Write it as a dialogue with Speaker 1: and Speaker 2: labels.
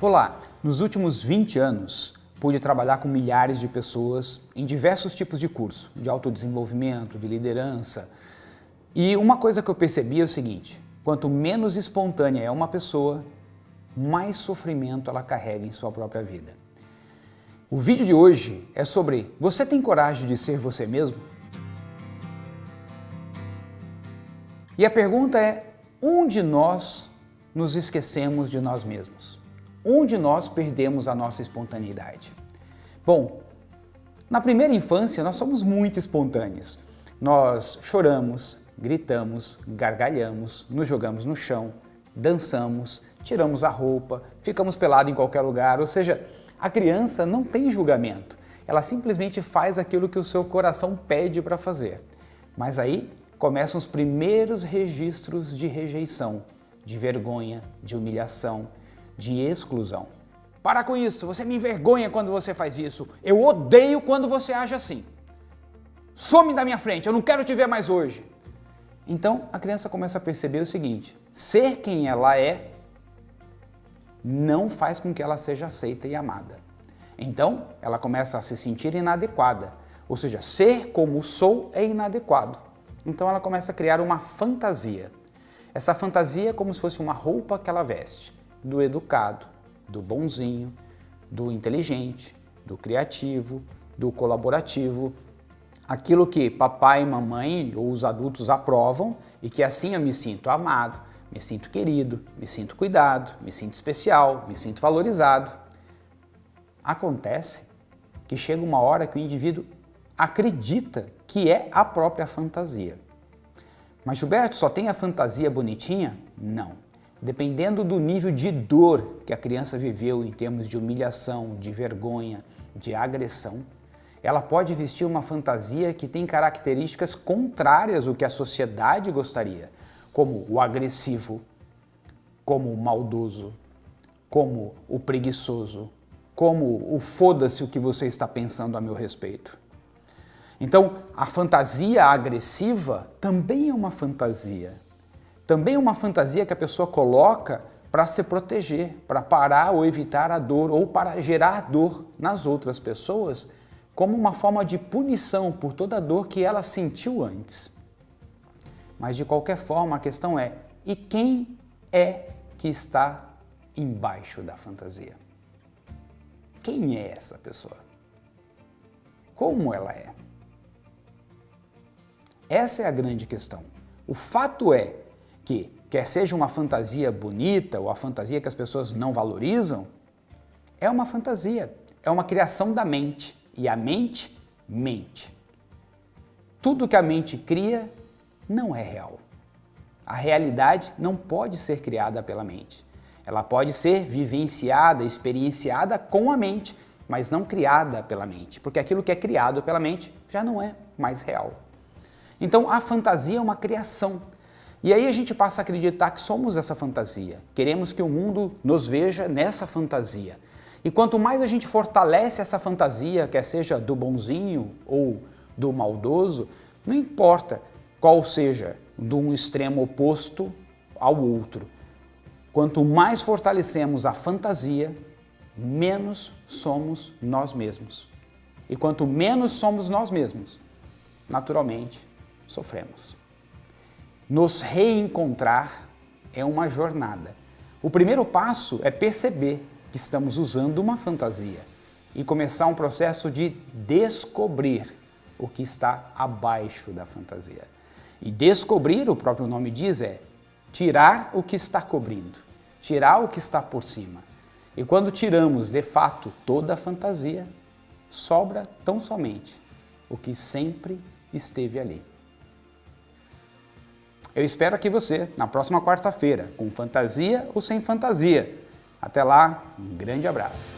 Speaker 1: Olá, nos últimos 20 anos pude trabalhar com milhares de pessoas em diversos tipos de curso, de autodesenvolvimento, de liderança. E uma coisa que eu percebi é o seguinte, quanto menos espontânea é uma pessoa, mais sofrimento ela carrega em sua própria vida. O vídeo de hoje é sobre você tem coragem de ser você mesmo? E a pergunta é, onde nós nos esquecemos de nós mesmos? Onde nós perdemos a nossa espontaneidade? Bom, na primeira infância nós somos muito espontâneos. Nós choramos, gritamos, gargalhamos, nos jogamos no chão, dançamos, tiramos a roupa, ficamos pelados em qualquer lugar, ou seja, a criança não tem julgamento, ela simplesmente faz aquilo que o seu coração pede para fazer. Mas aí começam os primeiros registros de rejeição, de vergonha, de humilhação, de exclusão. Para com isso, você me envergonha quando você faz isso. Eu odeio quando você age assim. Some da minha frente, eu não quero te ver mais hoje. Então a criança começa a perceber o seguinte, ser quem ela é não faz com que ela seja aceita e amada. Então ela começa a se sentir inadequada, ou seja, ser como sou é inadequado. Então ela começa a criar uma fantasia. Essa fantasia é como se fosse uma roupa que ela veste do educado, do bonzinho, do inteligente, do criativo, do colaborativo, aquilo que papai, mamãe ou os adultos aprovam e que assim eu me sinto amado, me sinto querido, me sinto cuidado, me sinto especial, me sinto valorizado. Acontece que chega uma hora que o indivíduo acredita que é a própria fantasia. Mas Gilberto, só tem a fantasia bonitinha? Não. Dependendo do nível de dor que a criança viveu em termos de humilhação, de vergonha, de agressão, ela pode vestir uma fantasia que tem características contrárias ao que a sociedade gostaria, como o agressivo, como o maldoso, como o preguiçoso, como o foda-se o que você está pensando a meu respeito. Então, a fantasia agressiva também é uma fantasia, também é uma fantasia que a pessoa coloca para se proteger, para parar ou evitar a dor ou para gerar dor nas outras pessoas como uma forma de punição por toda a dor que ela sentiu antes. Mas de qualquer forma a questão é, e quem é que está embaixo da fantasia? Quem é essa pessoa? Como ela é? Essa é a grande questão. O fato é que, quer seja uma fantasia bonita ou a fantasia que as pessoas não valorizam, é uma fantasia, é uma criação da mente. E a mente mente. Tudo que a mente cria não é real. A realidade não pode ser criada pela mente. Ela pode ser vivenciada, experienciada com a mente, mas não criada pela mente, porque aquilo que é criado pela mente já não é mais real. Então a fantasia é uma criação, e aí a gente passa a acreditar que somos essa fantasia. Queremos que o mundo nos veja nessa fantasia. E quanto mais a gente fortalece essa fantasia, quer seja do bonzinho ou do maldoso, não importa qual seja, de um extremo oposto ao outro. Quanto mais fortalecemos a fantasia, menos somos nós mesmos. E quanto menos somos nós mesmos, naturalmente sofremos. Nos reencontrar é uma jornada. O primeiro passo é perceber que estamos usando uma fantasia e começar um processo de descobrir o que está abaixo da fantasia. E descobrir, o próprio nome diz, é tirar o que está cobrindo, tirar o que está por cima. E quando tiramos, de fato, toda a fantasia, sobra tão somente o que sempre esteve ali. Eu espero aqui você na próxima quarta-feira, com fantasia ou sem fantasia. Até lá, um grande abraço.